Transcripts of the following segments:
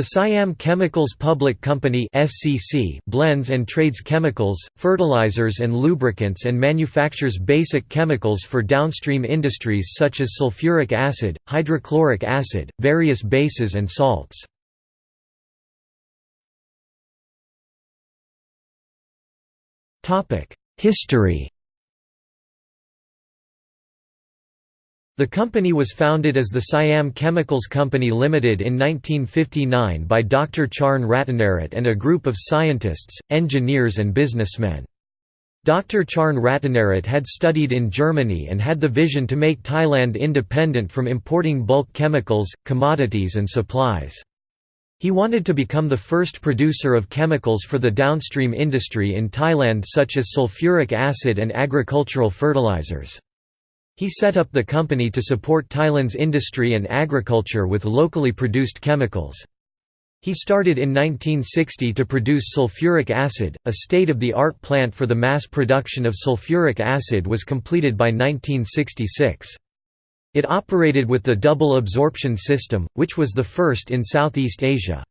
The Siam Chemicals Public Company (SCC) blends and trades chemicals, fertilizers and lubricants and manufactures basic chemicals for downstream industries such as sulfuric acid, hydrochloric acid, various bases and salts. Topic: History The company was founded as the Siam Chemicals Company Limited in 1959 by Dr. Charn Ratanarat and a group of scientists, engineers and businessmen. Dr. Charn Ratanarat had studied in Germany and had the vision to make Thailand independent from importing bulk chemicals, commodities and supplies. He wanted to become the first producer of chemicals for the downstream industry in Thailand such as sulfuric acid and agricultural fertilizers. He set up the company to support Thailand's industry and agriculture with locally produced chemicals. He started in 1960 to produce sulfuric acid, a state-of-the-art plant for the mass production of sulfuric acid was completed by 1966. It operated with the double absorption system, which was the first in Southeast Asia.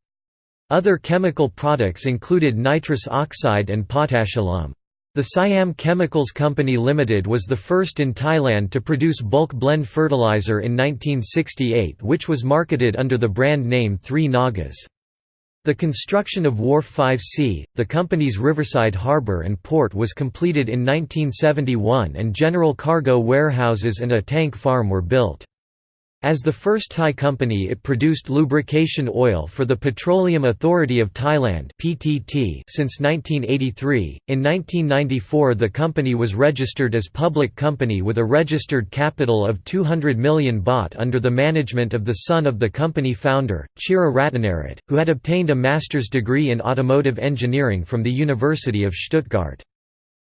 Other chemical products included nitrous oxide and potash alum. The Siam Chemicals Company Limited was the first in Thailand to produce bulk blend fertilizer in 1968 which was marketed under the brand name Three Nagas. The construction of Wharf 5C, the company's riverside harbour and port was completed in 1971 and general cargo warehouses and a tank farm were built. As the first Thai company it produced lubrication oil for the Petroleum Authority of Thailand (PTT) since 1983. In 1994 the company was registered as public company with a registered capital of 200 million baht under the management of the son of the company founder, Chira Ratanarat, who had obtained a master's degree in automotive engineering from the University of Stuttgart.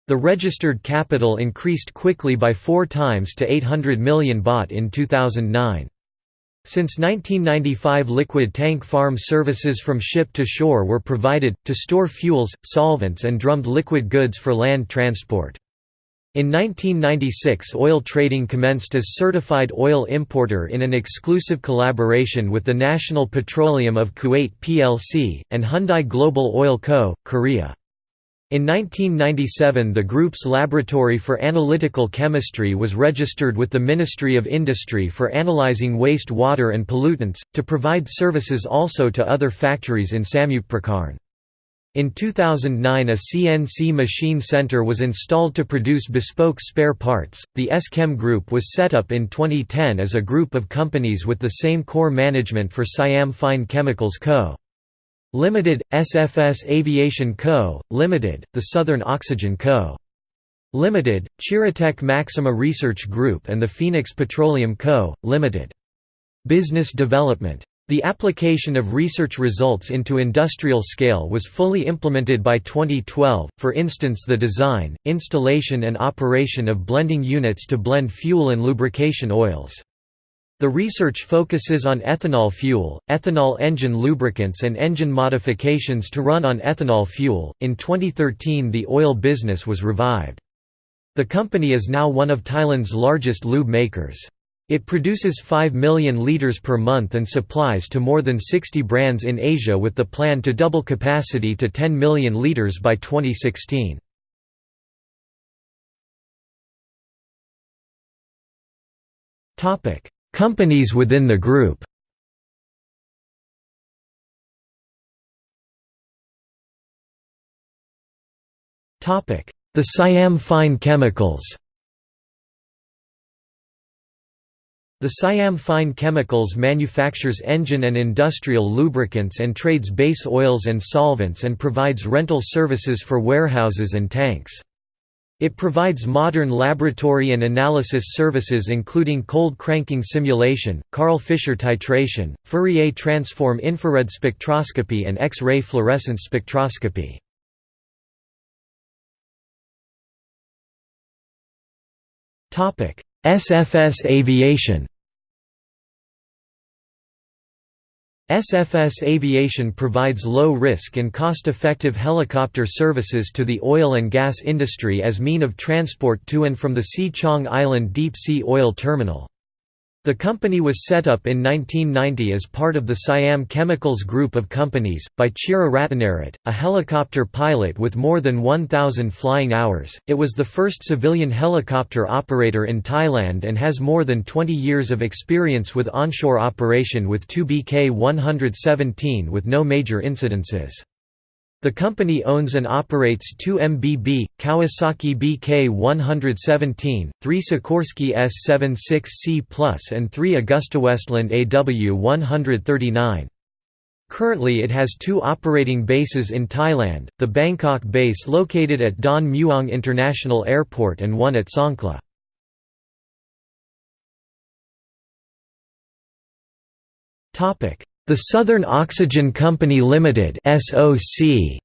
The registered capital increased quickly by four times to 800 million baht in 2009. Since 1995 liquid tank farm services from ship to shore were provided, to store fuels, solvents and drummed liquid goods for land transport. In 1996 oil trading commenced as certified oil importer in an exclusive collaboration with the National Petroleum of Kuwait plc, and Hyundai Global Oil Co., Korea. In 1997 the group's laboratory for analytical chemistry was registered with the Ministry of Industry for analyzing waste water and pollutants, to provide services also to other factories in Samut In 2009 a CNC machine center was installed to produce bespoke spare parts. The SChem Group was set up in 2010 as a group of companies with the same core management for Siam Fine Chemicals Co. Limited, SFS Aviation Co., Limited, the Southern Oxygen Co. Limited, Chiratech Maxima Research Group and the Phoenix Petroleum Co., Limited. Business Development. The application of research results into industrial scale was fully implemented by 2012, for instance the design, installation and operation of blending units to blend fuel and lubrication oils. The research focuses on ethanol fuel, ethanol engine lubricants, and engine modifications to run on ethanol fuel. In 2013, the oil business was revived. The company is now one of Thailand's largest lube makers. It produces 5 million litres per month and supplies to more than 60 brands in Asia with the plan to double capacity to 10 million litres by 2016. Topic: Companies within the group The Siam Fine Chemicals The Siam Fine Chemicals manufactures engine and industrial lubricants and trades base oils and solvents and provides rental services for warehouses and tanks. It provides modern laboratory and analysis services including cold cranking simulation, Karl Fischer titration, Fourier transform infrared spectroscopy and X-ray fluorescence spectroscopy. SFS Aviation SFS Aviation provides low-risk and cost-effective helicopter services to the oil and gas industry as mean of transport to and from the Si Chang Island Deep Sea Oil Terminal. The company was set up in 1990 as part of the Siam Chemicals Group of companies, by Chira Ratanarat, a helicopter pilot with more than 1,000 flying hours. It was the first civilian helicopter operator in Thailand and has more than 20 years of experience with onshore operation with two BK 117 with no major incidences. The company owns and operates two MBB, Kawasaki BK-117, three Sikorsky S-76C+, and three Agusta Westland AW-139. Currently it has two operating bases in Thailand, the Bangkok base located at Don Mueang International Airport and one at Songkhla. The Southern Oxygen Company Limited (SOC).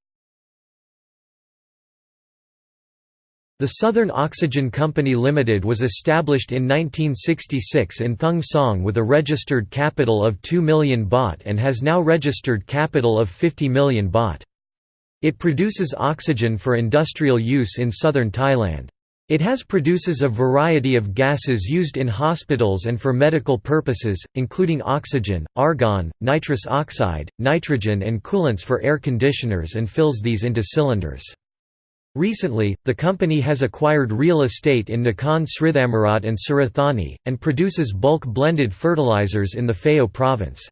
The Southern Oxygen Company Limited was established in 1966 in Thung Song with a registered capital of 2 million baht and has now registered capital of 50 million baht. It produces oxygen for industrial use in southern Thailand. It has produces a variety of gases used in hospitals and for medical purposes, including oxygen, argon, nitrous oxide, nitrogen and coolants for air conditioners and fills these into cylinders. Recently, the company has acquired real estate in Nakhon Srithammarat and Surathani, and produces bulk blended fertilizers in the Phao province.